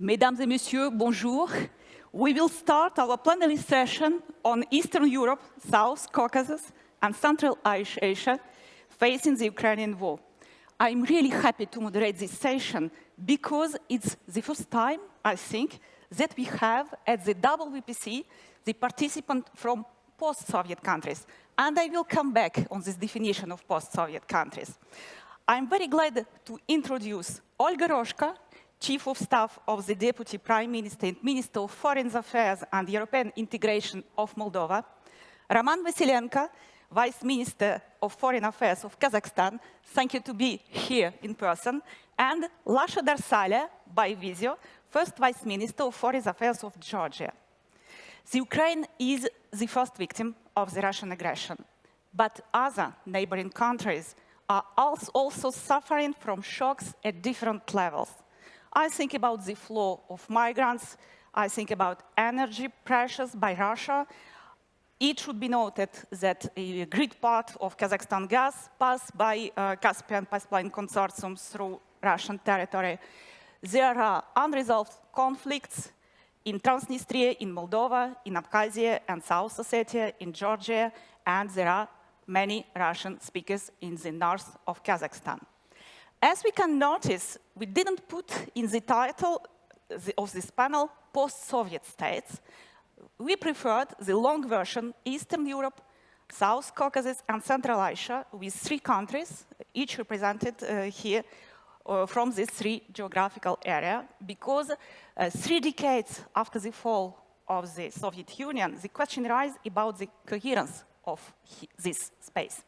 Mesdames et Messieurs, bonjour. We will start our plenary session on Eastern Europe, South Caucasus, and Central Asia facing the Ukrainian war. I'm really happy to moderate this session because it's the first time, I think, that we have at the WPC the participant from post-Soviet countries. And I will come back on this definition of post-Soviet countries. I'm very glad to introduce Olga Roshko, Chief of Staff of the Deputy Prime Minister and Minister of Foreign Affairs and European Integration of Moldova, Roman Vasilenko, Vice Minister of Foreign Affairs of Kazakhstan, thank you to be here in person, and Lasha Darsalia, by video, First Vice Minister of Foreign Affairs of Georgia. The Ukraine is the first victim of the Russian aggression, but other neighboring countries are also suffering from shocks at different levels. I think about the flow of migrants, I think about energy pressures by Russia. It should be noted that a great part of Kazakhstan gas passed by uh, Caspian Pipeline Consortium through Russian territory. There are unresolved conflicts in Transnistria, in Moldova, in Abkhazia and South Ossetia, in Georgia, and there are many Russian speakers in the north of Kazakhstan. As we can notice, we didn't put in the title of this panel post-Soviet states. We preferred the long version, Eastern Europe, South Caucasus, and Central Asia, with three countries, each represented uh, here uh, from this three geographical area, because uh, three decades after the fall of the Soviet Union, the question arises about the coherence of this space.